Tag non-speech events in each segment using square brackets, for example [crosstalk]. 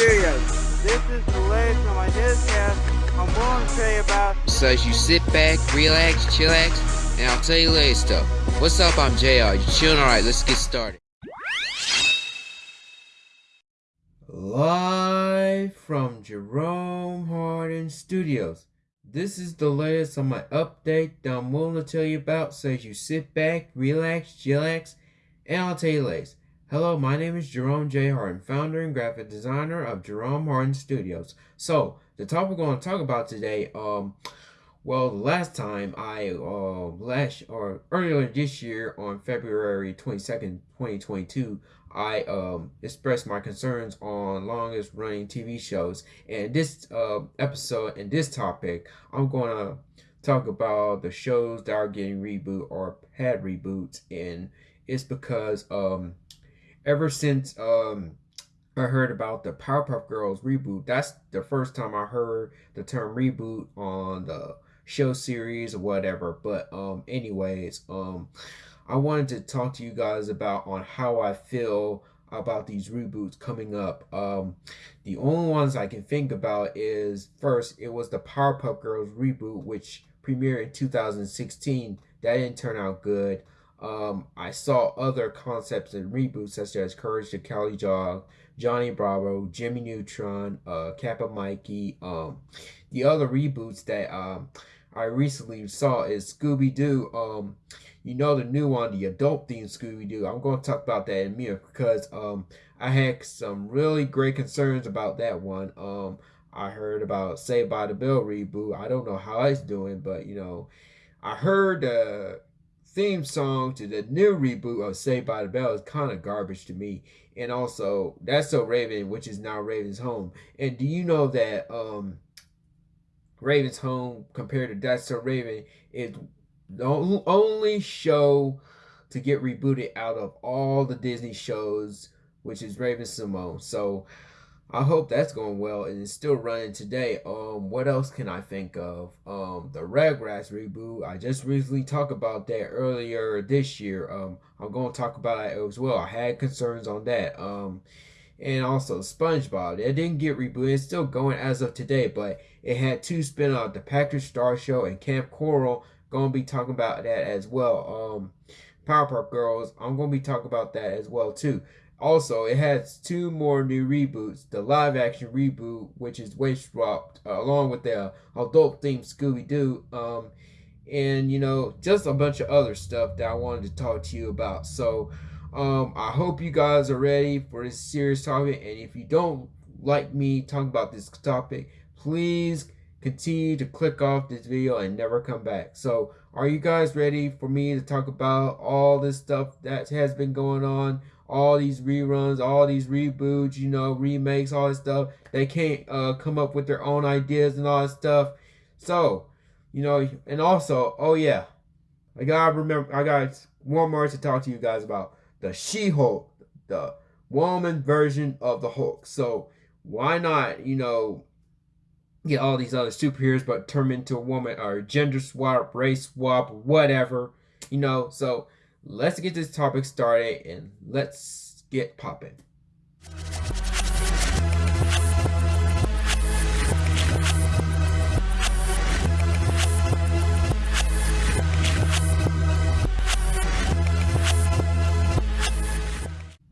Studios. This is the latest on my newscast. I'm going to tell you about. So as you sit back, relax, chillax, and I'll tell you latest stuff. What's up? I'm JR. You chilling? Alright, let's get started. Live from Jerome Hardin Studios. This is the latest on my update that I'm willing to tell you about. So as you sit back, relax, chillax, and I'll tell you latest. Hello, my name is Jerome J. Hardin, founder and graphic designer of Jerome Hardin Studios. So, the topic we're going to talk about today, um, well, last time I, uh, last, or earlier this year on February 22nd, 2022, I, um, expressed my concerns on longest running TV shows. And this, uh, episode and this topic, I'm going to talk about the shows that are getting reboot or had reboots. And it's because, um, ever since um I heard about the Powerpuff Girls reboot, that's the first time I heard the term reboot on the show series or whatever. But um anyways, um I wanted to talk to you guys about on how I feel about these reboots coming up. Um the only ones I can think about is first it was the Powerpuff Girls reboot which premiered in 2016. That didn't turn out good. Um, I saw other concepts and reboots such as Courage the Cowardly Dog, Johnny Bravo, Jimmy Neutron, uh, Kappa Mikey. Um, the other reboots that um, I recently saw is Scooby Doo. Um, you know the new one, the adult themed Scooby Doo. I'm going to talk about that in a minute because um, I had some really great concerns about that one. Um, I heard about Saved by the Bell reboot. I don't know how it's doing, but you know, I heard uh theme song to the new reboot of Saved by the Bell is kind of garbage to me. And also, That's So Raven, which is now Raven's Home. And do you know that um, Raven's Home compared to That's So Raven is the only show to get rebooted out of all the Disney shows, which is Raven-Symoné. So I hope that's going well and it's still running today. Um, what else can I think of? Um, the Rugrats reboot. I just recently talked about that earlier this year. Um, I'm going to talk about it as well. I had concerns on that. Um, and also SpongeBob. It didn't get rebooted. It's still going as of today, but it had two spin-offs, The Patrick Star Show and Camp Coral. Going to be talking about that as well. Um, Powerpuff Girls. I'm going to be talking about that as well too. Also, it has two more new reboots. The live action reboot, which is Waist Swapped, uh, along with the adult themed Scooby Doo. Um, and, you know, just a bunch of other stuff that I wanted to talk to you about. So, um, I hope you guys are ready for this serious topic. And if you don't like me talking about this topic, please continue to click off this video and never come back. So, are you guys ready for me to talk about all this stuff that has been going on? All these reruns, all these reboots, you know, remakes, all this stuff. They can't uh, come up with their own ideas and all that stuff. So, you know, and also, oh yeah, I gotta remember, I got one more to talk to you guys about the She-Hulk, the woman version of the Hulk. So why not, you know, get all these other superheroes, but turn into a woman or gender swap, race swap, whatever, you know. So let's get this topic started and let's get popping.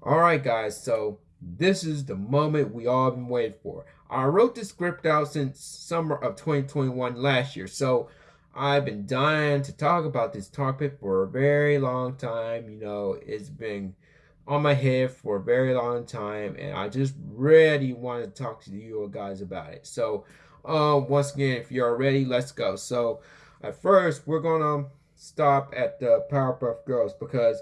Alright guys, so this is the moment we all been waiting for. I wrote the script out since summer of 2021 last year, so I've been dying to talk about this topic for a very long time. You know, it's been on my head for a very long time, and I just really want to talk to you guys about it. So, um, once again, if you're ready, let's go. So, at first, we're gonna stop at the Powerpuff Girls because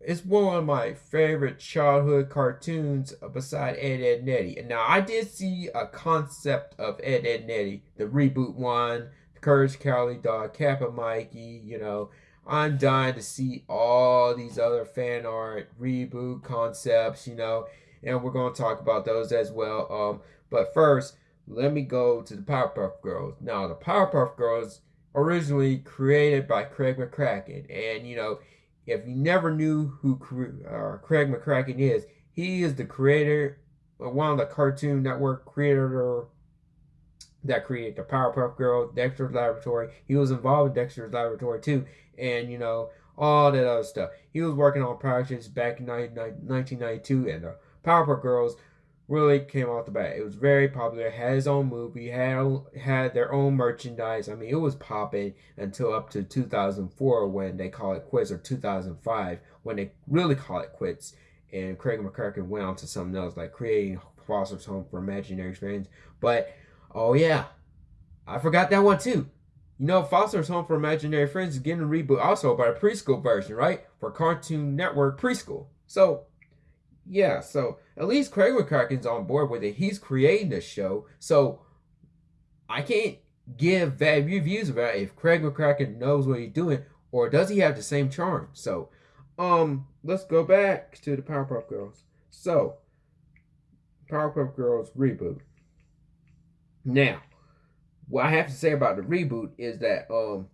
it's one of my favorite childhood cartoons beside Ed, Edd, Eddy. And now I did see a concept of Ed, Edd, Eddy, the reboot one Courage Cowley Dog, Kappa Mikey, you know. I'm dying to see all these other fan art, reboot concepts, you know, and we're going to talk about those as well. Um, but first, let me go to the Powerpuff Girls. Now, the Powerpuff Girls originally created by Craig McCracken, and you know, if you never knew who uh, Craig McCracken is, he is the creator one of the Cartoon Network creator that created the Powerpuff Girls, Dexter's Laboratory. He was involved with Dexter's Laboratory too, and you know all that other stuff. He was working on projects back in 1992, and the Powerpuff Girls really came off the bat. It was very popular. Had his own movie. Had had their own merchandise. I mean, it was popping until up to 2004 when they call it quits, or 2005 when they really call it quits. And Craig McCracken went on to something else, like creating Foster's Home for Imaginary Friends. But oh yeah, I forgot that one too. You know, Foster's Home for Imaginary Friends is getting a reboot also by a preschool version, right? For Cartoon Network preschool. So yeah, so at least Craig McCracken's on board with it. He's creating the show, so I can't give bad reviews about if Craig McCracken knows what he's doing or does he have the same charm. So, um, let's go back to the Powerpuff Girls. So, Powerpuff Girls reboot. Now, what I have to say about the reboot is that um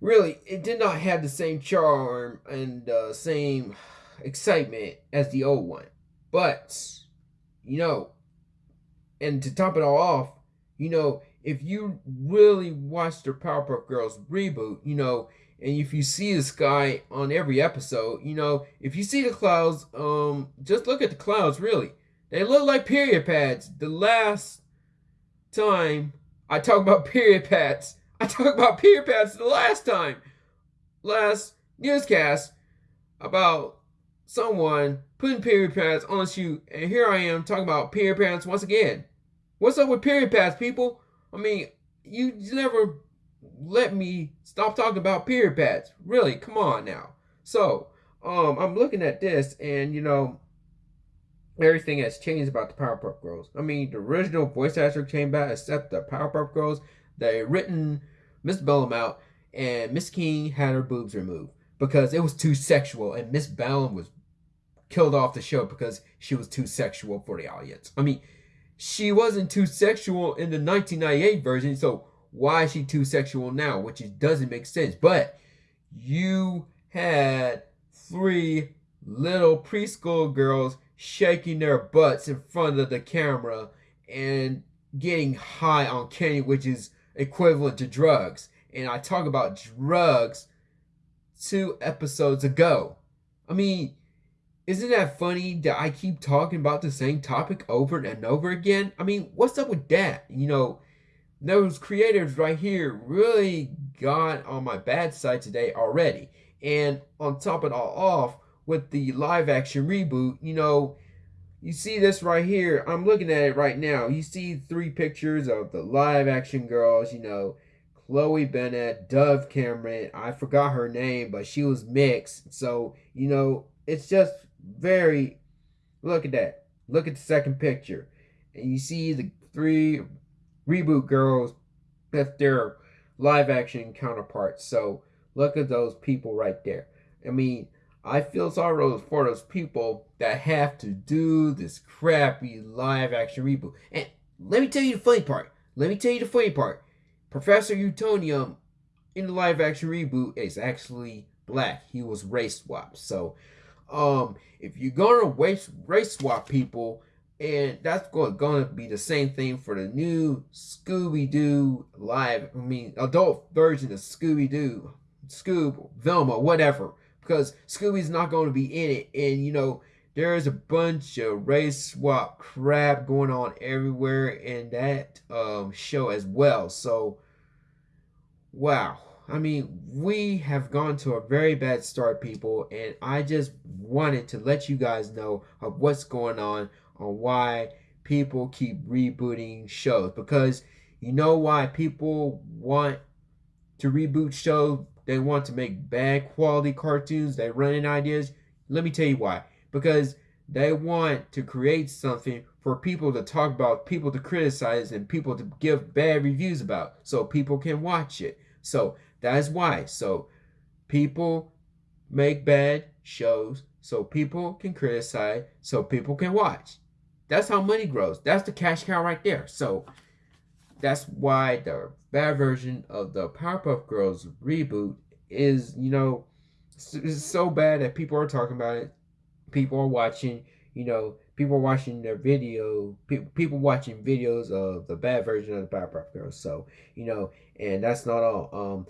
really it did not have the same charm and uh, same excitement as the old one. But, you know, and to top it all off, you know, if you really watch the Powerpuff Girls reboot, you know, and if you see the sky on every episode, you know, if you see the clouds, um, just look at the clouds, really. They look like period pads. The last time I talk about period pads, I talked about period pads the last time. Last newscast about someone putting period pads on a shoe, and here I am talking about period pads once again. What's up with period pads, people? I mean, you never let me stop talking about period pads. Really, come on now. So, um, I'm looking at this, and you know, everything has changed about the Powerpuff Girls. I mean, the original voice actor came back, except the Powerpuff Girls. They written Miss Bellum out, and Miss Keane had her boobs removed because it was too sexual, and Miss Bellum was killed off the show because she was too sexual for the audience. I mean, she wasn't too sexual in the 1998 version, so why is she too sexual now? Which doesn't make sense. But you had three little preschool girls shaking their butts in front of the camera and getting high on candy, which is equivalent to drugs. And I talk about drugs two episodes ago. I mean, isn't that funny that I keep talking about the same topic over and over again? I mean, what's up with that? You know, those creators right here really got on my bad side today already. And on top of it all off, with the live action reboot, you know, you see this right here. I'm looking at it right now. You see three pictures of the live action girls, you know, Chloe Bennet, Dove Cameron. I forgot her name, but she was mixed. So, you know, it's just very look at that. Look at the second picture. And you see the three reboot girls that's their live action counterparts. So look at those people right there. I mean, I feel sorry for those people that have to do this crappy live action reboot. And let me tell you the funny part. Let me tell you the funny part. Professor Utonium in the live action reboot is actually black. He was race swapped. So um, if you're gonna race race swap people, and that's going gonna be the same thing for the new Scooby Doo live. I mean, adult version of Scooby Doo, Scoob, Velma, whatever. Because Scooby's not going to be in it, and you know there's a bunch of race swap crap going on everywhere in that um, show as well. So, wow. I mean, we have gone to a very bad start, people, and I just wanted to let you guys know of what's going on on why people keep rebooting shows because you know why people want to reboot shows they want to make bad quality cartoons they run in ideas let me tell you why because they want to create something for people to talk about people to criticize and people to give bad reviews about so people can watch it so that is why. So people make bad shows so people can criticize, so people can watch. That's how money grows. That's the cash cow right there. So that's why the bad version of the Powerpuff Girls reboot is, you know, is so bad that people are talking about it. People are watching. You know, people are watching their video, people people watching videos of the bad version of the Powerpuff Girls. So you know, and that's not all. Um,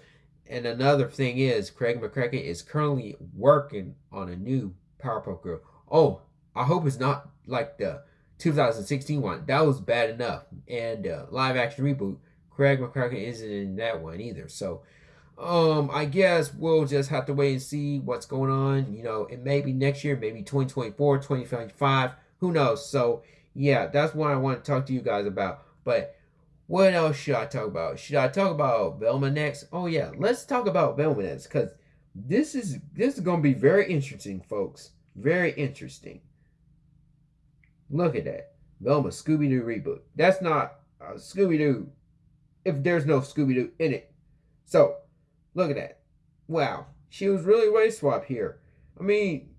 and another thing is, Craig McCracken is currently working on a new Powerpuff Girl. Oh, I hope it's not like the 2016 one. That was bad enough. And uh, live action reboot, Craig McCracken isn't in that one either. So, um, I guess we'll just have to wait and see what's going on. You know, it may be next year, maybe 2024, 2025. Who knows? So, yeah, that's what I want to talk to you guys about. But what else should I talk about? Should I talk about Velma next? Oh yeah, let's talk about Velma next because this is this is gonna be very interesting, folks. Very interesting. Look at that. Velma Scooby Doo reboot. That's not uh, Scooby Doo if there's no Scooby Doo in it. So, look at that. Wow. She was really race swap here. I mean,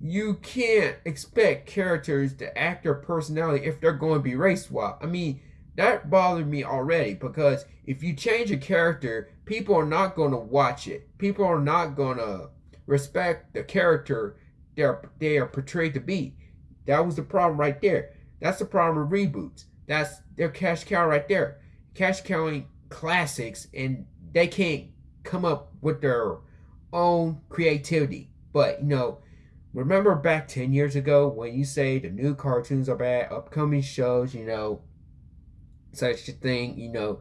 you can't expect characters to act their personality if they're going to be race swap. I mean, that bothered me already because if you change a character, people are not going to watch it. People are not going to respect the character they are portrayed to be. That was the problem right there. That's the problem with reboots. That's their cash cow right there. Cash cowing classics and they can't come up with their own creativity. But, you know, remember back 10 years ago when you say the new cartoons are bad, upcoming shows, you know, such a thing, you know,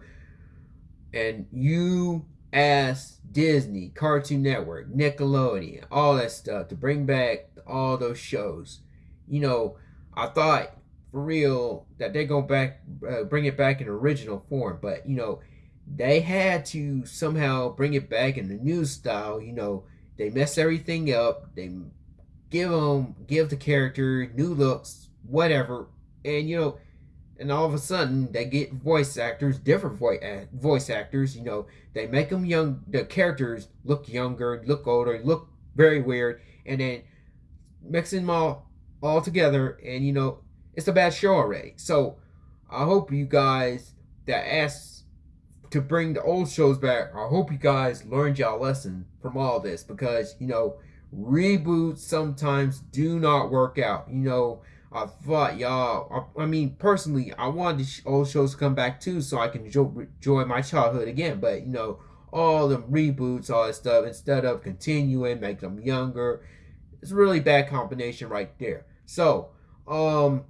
and you asked Disney, Cartoon Network, Nickelodeon, all that stuff to bring back all those shows. You know, I thought for real that they're going back, uh, bring it back in original form, but you know, they had to somehow bring it back in the new style. You know, they mess everything up. They give them, give the character new looks, whatever, and you know, and all of a sudden they get voice actors, different voice voice actors. You know, they make them young. The characters look younger, look older, look very weird, and then mixing them all all together, and you know, it's a bad show already. So I hope you guys that asked to bring the old shows back. I hope you guys learned y'all lesson from all this because you know reboots sometimes do not work out. You know I thought y'all, I, I, mean, personally, I wanted the old shows to come back too so I can enjoy, enjoy my childhood again. But, you know, all the reboots, all that stuff, instead of continuing, make them younger, it's a really bad combination right there. So, um,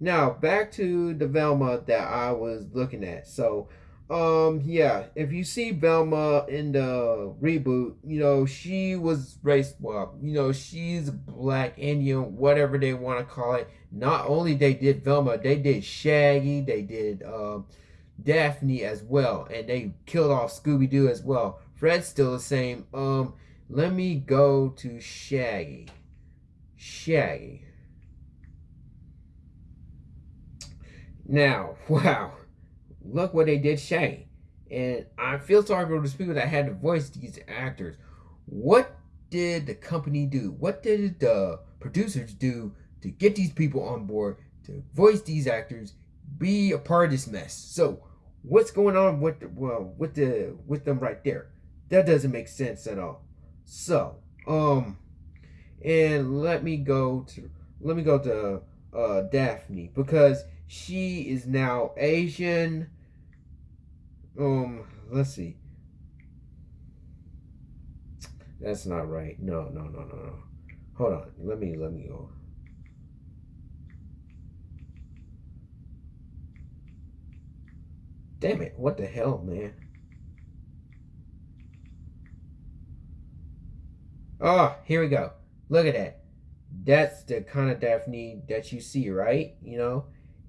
now back to the Velma that I was looking at. So, um, yeah, if you see Velma in the reboot, you know, she was race well, you know, she's black Indian, whatever they want to call it. Not only they did Velma, they did Shaggy, they did um Daphne as well, and they killed off Scooby Doo as well. Fred's still the same. Um, let me go to Shaggy. Shaggy. Now, [laughs] wow look what they did Shaggy. And I feel sorry for those people that had to voice these actors. What did the company do? What did the producers do to get these people on board to voice these actors, be a part of this mess? So, what's going on with the, well with the with them right there? That doesn't make sense at all. So, um, and let me go to let me go to uh Daphne because she is now Asian um, let's see. That's not right. No, no, no, no, no. Hold on. Let me let me go. Damn it. What the hell, man? Oh, here we go. Look at that. That's the kind of Daphne that you see, right? You know?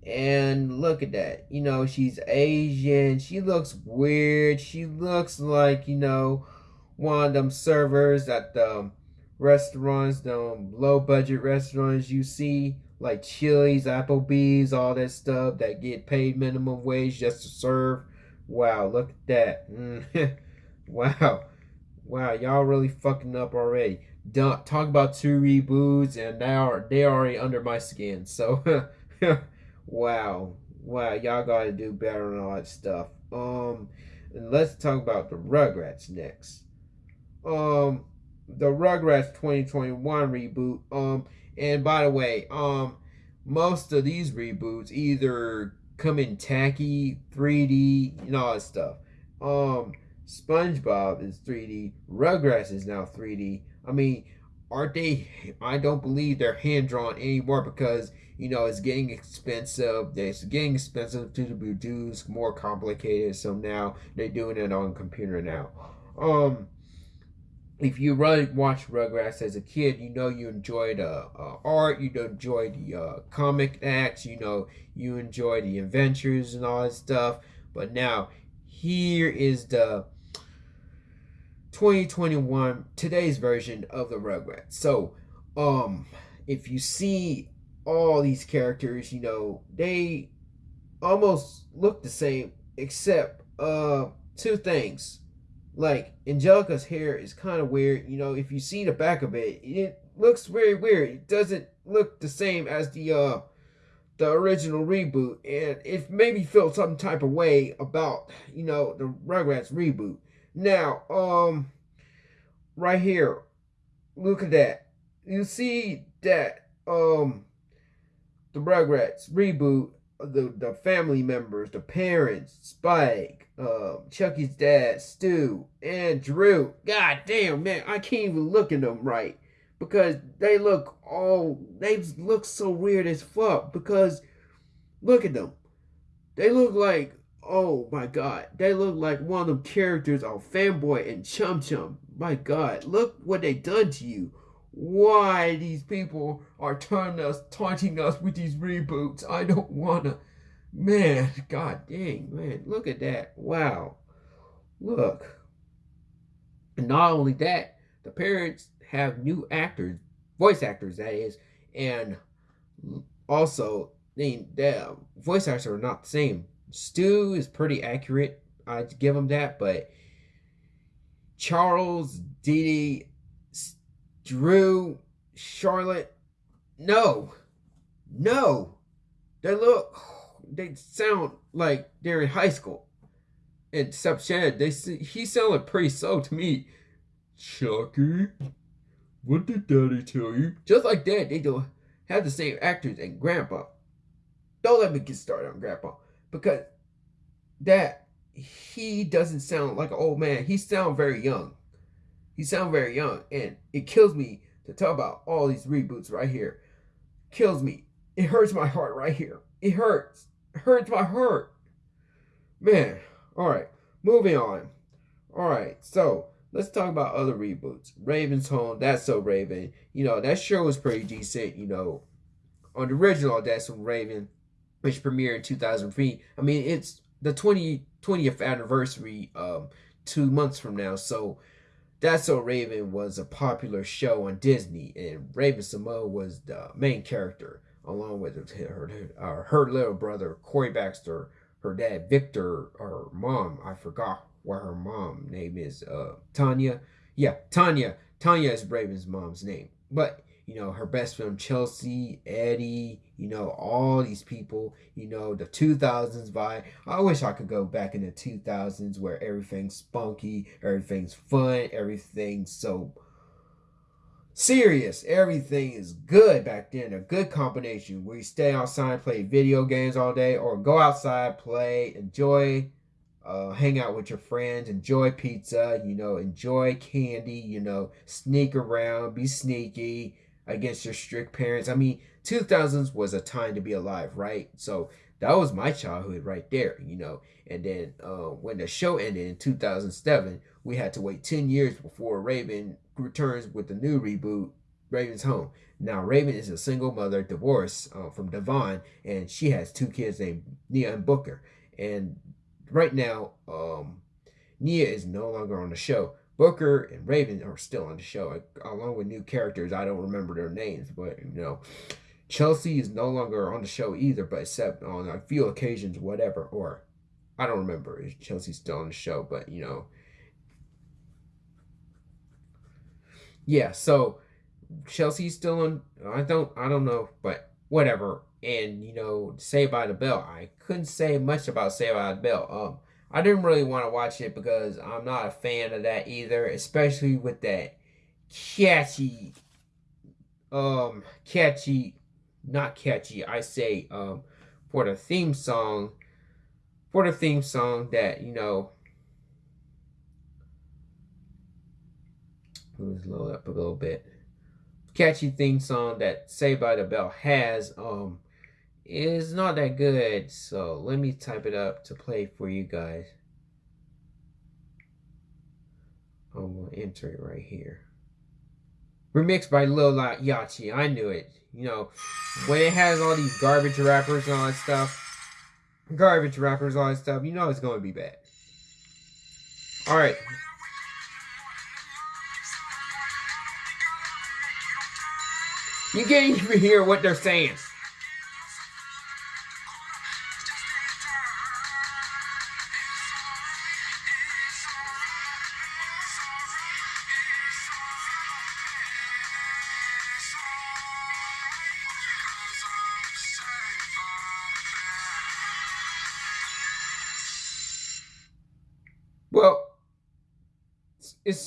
And look at that. You know, she's Asian. She looks weird. She looks like, you know, one of them servers at the restaurants, the low budget restaurants you see, like Chili's, Applebee's, all that stuff that get paid minimum wage just to serve. Wow, look at that. Mm. [laughs] wow. Wow, y'all really fucking up already. Don't talk about two reboots and now they are already under my skin. So [laughs] Wow. Wow, y'all gotta do better on all that stuff. Um and let's talk about the Rugrats next. Um the Rugrats 2021 reboot. Um and by the way, um most of these reboots either come in tacky, 3D, and all that stuff. Um, SpongeBob is 3D. Rugrats is now 3D. I mean, aren't they? I don't believe they're hand drawn anymore because you know it's getting expensive. It's getting expensive to produce, more complicated. So now they're doing it on computer now. Um, if you really watch Rugrats as a kid, you know you enjoy the uh, art, you enjoy the uh, comic acts, you know you enjoy the adventures and all that stuff. But now here is the 2021 today's version of the Rugrats. So, um, if you see all these characters, you know they almost look the same, except uh two things. Like Angelica's hair is kind of weird. You know, if you see the back of it, it looks very weird. It doesn't look the same as the uh the original reboot, and it made me feel some type of way about you know the Rugrats reboot. Now, um, right here, look at that. You see that um the Rugrats reboot, the the family members, the parents, Spike, uh, Chuckie's dad, Stu, and Drew. God damn, man, I can't even look at them right. Because they look all they look so weird as fuck. Because look at them they look like oh my god they look like one of them characters of fanboy and chum chum. My god look what they done to you why these people are turning us taunting us with these reboots. I don't wanna. Man god dang man look at that. Wow. Look. And not only that the parents have new actors, voice actors that is, and also the voice actors are not the same. Stu is pretty accurate. I'd give him that, but Charles, Dee, Drew, Charlotte, no, no, they look, they sound like they're in high school. Except Chad, they he sounded pretty so to me. Chuckie, what did daddy tell you? Just like that, they don't have the same actors and grandpa. Don't let me get started on grandpa. Because that he doesn't sound like an old man. He sounds very young. He sound very young. And it kills me to talk about all these reboots right here. Kills me. It hurts my heart right here. It hurts. It hurts my heart. Man. Alright. Moving on. Alright. So let's talk about other reboots. Raven's Home, That's So Raven. You know, that show was pretty decent, you know. On the original That's So Raven, which premiered in 2003. I mean, it's the 20, 20th anniversary um, two months from now. So That's So Raven was a popular show on Disney. And Raven-Symoné was the main character, along with her, her, her little brother, Corey Baxter, her dad, Victor, her mom, I forgot what her mom name is. Uh, Tanya. Yeah, Tanya. Tanya is Raven's mom's name. But you know her best friend Chelsea, Eddie. You know all these people. You know the 2000s vibe. I wish I could go back in the 2000s where everything's spunky, everything's fun, everything's so serious. Everything is good back then. A good combination where you stay outside, play video games all day, or go outside, play, enjoy uh, hang out with your friends, enjoy pizza, you know, enjoy candy, you know, sneak around, be sneaky against your strict parents. I mean, 2000s was a time to be alive, right? So that was my childhood right there, you know. And then uh, when the show ended in 2007, we had to wait 10 years before Raven returns with the new reboot, Raven's Home. Now, Raven is a single mother, divorced uh, from Devon, and she has two kids named Nia and Booker. And right now, um, Nia is no longer on the show. Booker and Raven are still on the show, along with new characters. I don't remember their names, but you know, Chelsea is no longer on the show either, but except on a few occasions, whatever. Or I don't remember if Chelsea's still on the show, but you know, yeah. So Chelsea's still on. I don't. I don't know, but whatever and you know Saved by the Bell. I couldn't say much about Saved by the Bell. Um, I didn't really want to watch it because I'm not a fan of that either, especially with that catchy, um, catchy not catchy. I say um for the theme song, for the theme song that you know. Let's load up a little bit. Catchy theme song that Saved by the Bell has um is not that good. So let me type it up to play for you guys. I'm gonna enter it right here. Remixed by Lil Yachty. I knew it. You know, when it has all these garbage rappers and all that stuff, garbage rappers, all that stuff, you know it's to be bad. Alright. You can't even hear what they're saying.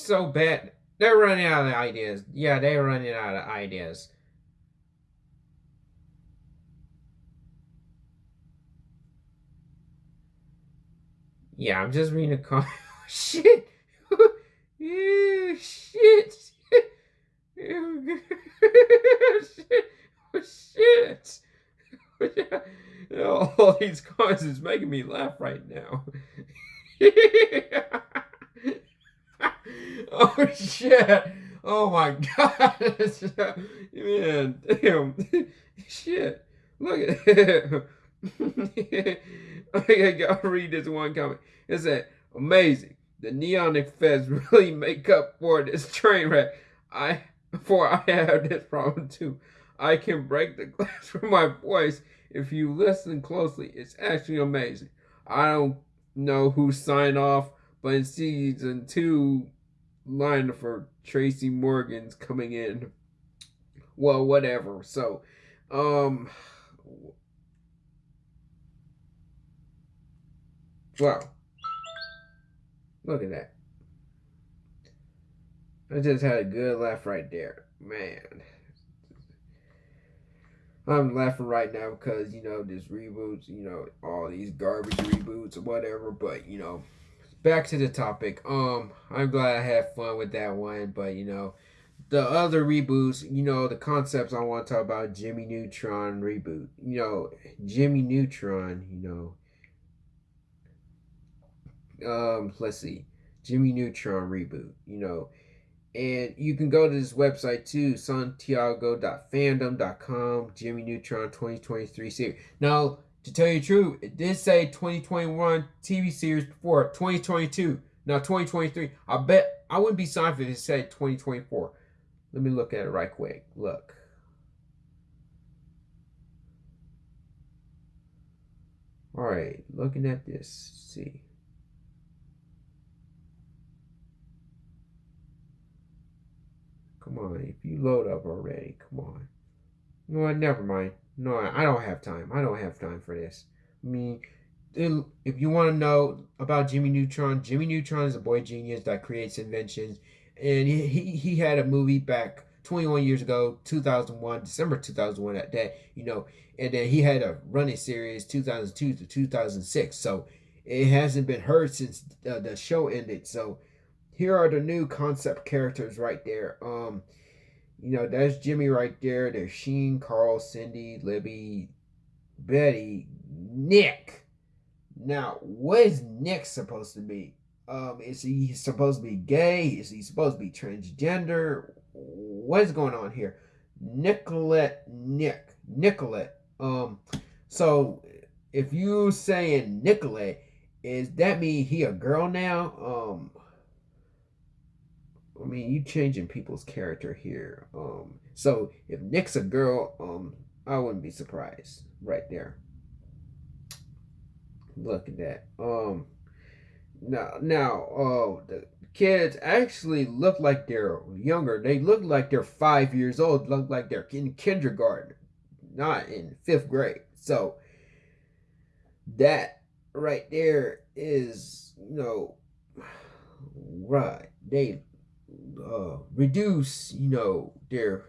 So bad. They're running out of ideas. Yeah, they're running out of ideas. Yeah, I'm just reading a [laughs] comment. shit. yeah, [laughs] shit. [laughs] shit. Oh, shit. All these comments is making me laugh right now. [laughs] oh shit! Oh my god! [laughs] Man, damn! [laughs] Shit! Look at it. I gotta read this one comment. It said, "Amazing! The neon effects really make up for this train wreck. I, for I have this problem too. I can break the glass from my voice if you listen closely. It's actually amazing. I don't know who signed off, but in season two, line for Tracy Morgan's coming in. Well, whatever. So, um, wow. Look at that. I just had a good laugh right there. Man. I'm laughing right now because you know this reboots, you know all these garbage reboots or whatever. But you know, back to the topic. Um, I'm glad I had fun with that one. But you know, the other reboots, you know, the concepts I want to talk about. Jimmy Neutron reboot. You know, Jimmy Neutron. You know, um, let's see, Jimmy Neutron reboot. You know and you can go to this website too, santiago.fandom.com, Jimmy Neutron 2023 series. Now, to tell you the truth, it did say 2021 TV series before 2022. Now 2023. I bet I wouldn't be signed if it said 2024. Let me look at it right quick. Look. All right, looking at this. see. Come on, if you load up already, come on. No? Never mind. No, I don't have time. I don't have time for this. I mean, if you want to know about Jimmy Neutron, Jimmy Neutron is a boy genius that creates inventions, and he he had a movie back 21 years ago, 2001, December 2001 at that, you know, and then he had a running series 2002 to 2006. So it hasn't been heard since uh, the show ended. So here are the new concept characters right there. Um, you know, that's Jimmy right there. There's Sheen, Carl, Cindy, Libby, Betty, Nick. Now, what is Nick supposed to be? Um, is he supposed to be gay? Is he supposed to be transgender? What is going on here? Nicolette Nick. Nicolette. Um, so if you saying Nicolette, is that mean he a girl now? Um, I mean, you changing people's character here. Um, so if Nick's a girl, um, I wouldn't be surprised right there. Look at that. Um, now, now, uh, the kids actually look like they're younger. They look like they're five years old. Look like they're in kindergarten, not in fifth grade. So that right there is, you know, [sighs] right. They uh, reduce, you know, their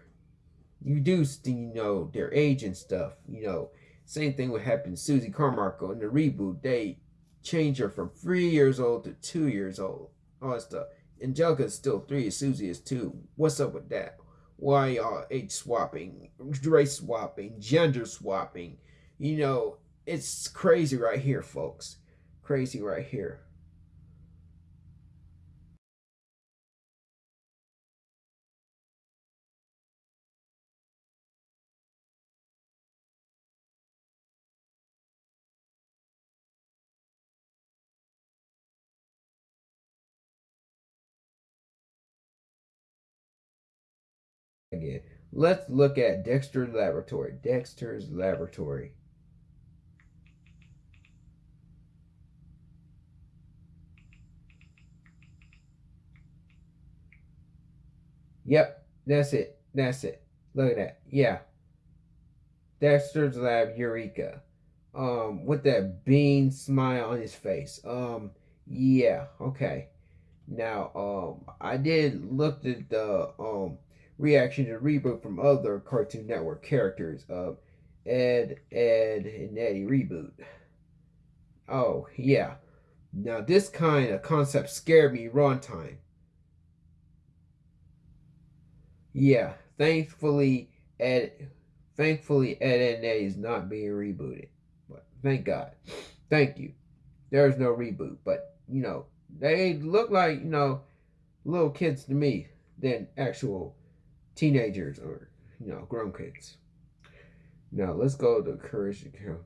reduced, you know, their age and stuff. You know, same thing would happen to Susie Carmichael in the reboot. They change her from three years old to two years old. All that stuff. Angelica's still three, Susie is two. What's up with that? Why y'all age swapping, race swapping, gender swapping? You know, it's crazy right here, folks. Crazy right here. Again. Let's look at Dexter's Laboratory. Dexter's Laboratory. Yep, that's it. That's it. Look at that. Yeah. Dexter's Lab Eureka. Um, with that bean smile on his face. Um, yeah, okay. Now, um, I did look at the um reaction to reboot from other Cartoon Network characters of Ed, Edd, and Eddy reboot. Oh, yeah. Now, this kind of concept scared me runtime. Yeah, thankfully, Ed, thankfully, Ed, and Eddy is not being rebooted. But thank God. Thank you. There's no reboot, but you know, they look like, you know, little kids to me than actual teenagers or you know grown kids. Now let's go to Courage to Kill.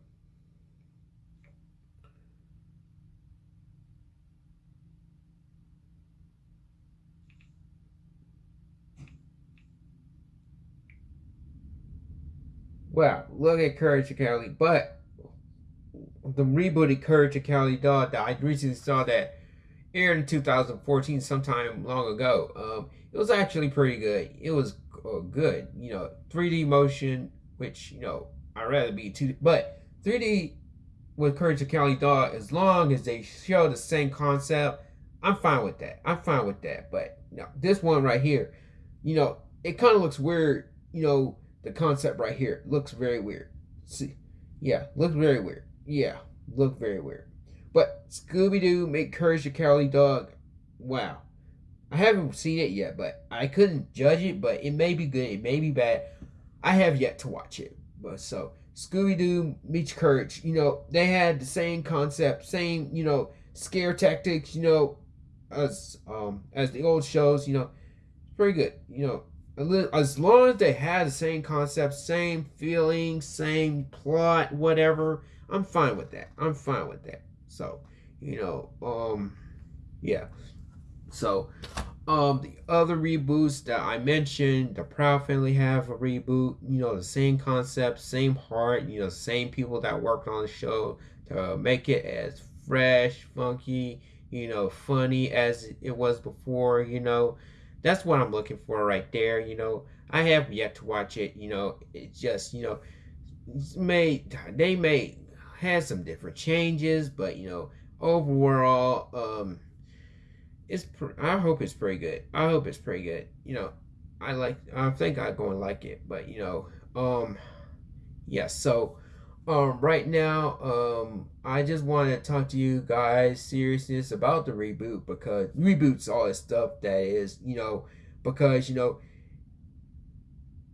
Wow, look at Courage Cowardly but the rebooted Courage Cowardly Dog that I recently saw that aired in 2014 sometime long ago. Um, it was actually pretty good. It was uh, good, you know, 3D motion, which you know I'd rather be two, but 3D with Courage the Cowardly Dog, as long as they show the same concept, I'm fine with that. I'm fine with that. But you know, this one right here, you know, it kind of looks weird. You know, the concept right here looks very weird. See, yeah, looks very weird. Yeah, look very weird. But Scooby Doo make Courage the Cowardly Dog, wow. I haven't seen it yet, but I couldn't judge it. But it may be good, it may be bad. I have yet to watch it. But so Scooby Doo meets Courage, you know, they had the same concept, same you know scare tactics, you know, as um as the old shows, you know, pretty good, you know. As long as they had the same concept, same feeling, same plot, whatever, I'm fine with that. I'm fine with that. So, you know, um, yeah. So, um, the other reboots that I mentioned, the Proud Family have a reboot. You know, the same concept, same heart. You know, same people that worked on the show to make it as fresh, funky, you know, funny as it was before. You know, that's what I'm looking for right there. You know, I have yet to watch it. You know, it just you know, may they may have some different changes, but you know, overall, um it's I hope it's pretty good. I hope it's pretty good. You know, I like I think I'm going to like it, but you know, um yeah, so um right now um I just want to talk to you guys seriousness about the reboot because reboots all this stuff that is, you know, because you know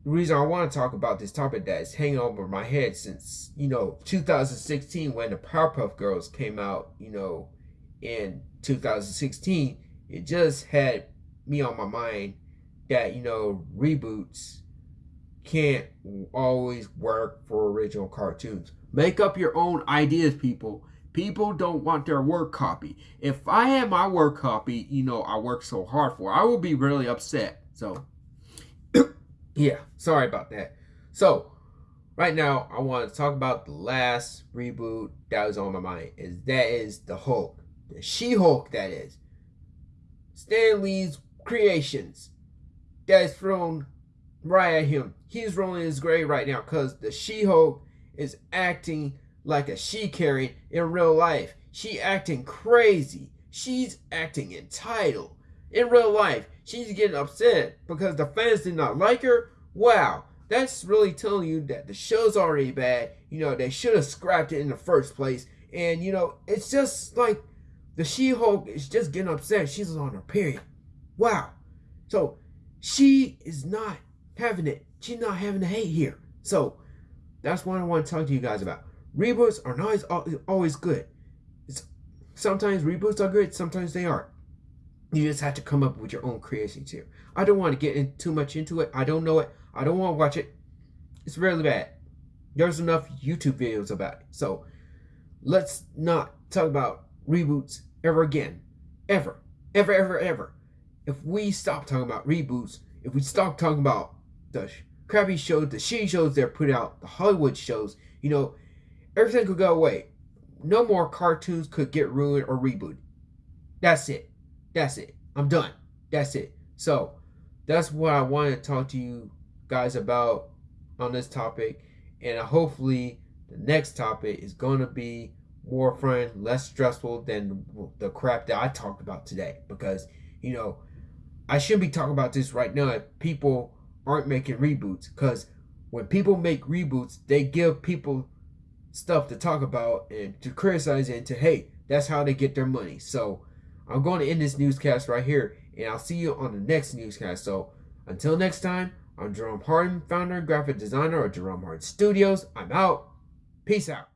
the reason I want to talk about this topic that is hanging over my head since, you know, 2016 when the Powerpuff Girls came out, you know, in 2016 it just had me on my mind that, you know, reboots can't always work for original cartoons. Make up your own ideas, people. People don't want their work copy. If I had my work copy, you know, I worked so hard for, I would be really upset. So, [coughs] yeah, sorry about that. So, right now, I want to talk about the last reboot that was on my mind. Is that is the Hulk, the She-Hulk. That is. Stan Lee's creations that is thrown right at him. He's rolling his grave right now because the She-Hulk is acting like a she-carry in real life. She acting crazy. She's acting entitled. In real life, she's getting upset because the fans did not like her. Wow, that's really telling you that the show's already bad. You know, they should have scrapped it in the first place. And, you know, it's just like the She Hulk is just getting upset. She's on her period. Wow. So she is not having it. She's not having the hate here. So that's what I want to talk to you guys about. Reboots are not always, always good. It's, sometimes reboots are good, sometimes they aren't. You just have to come up with your own creations here. I don't want to get in too much into it. I don't know it. I don't want to watch it. It's really bad. There's enough YouTube videos about it. So let's not talk about reboots ever again. Ever. Ever, ever, ever. If we stop talking about reboots, if we stop talking about the crappy shows, the shitty shows they're putting out, the Hollywood shows, you know, everything could go away. No more cartoons could get ruined or rebooted. That's it. That's it. I'm done. That's it. So, that's what I wanted to talk to you guys about on this topic. And hopefully, the next topic is going to be more less stressful than the crap that I talked about today. Because, you know, I should be talking about this right now if people aren't making reboots. Because when people make reboots, they give people stuff to talk about and to criticize and to hey, that's how they get their money. So I'm going to end this newscast right here, and I'll see you on the next newscast. So until next time, I'm Jerome Harden, founder and graphic designer of Jerome Harden Studios. I'm out. Peace out.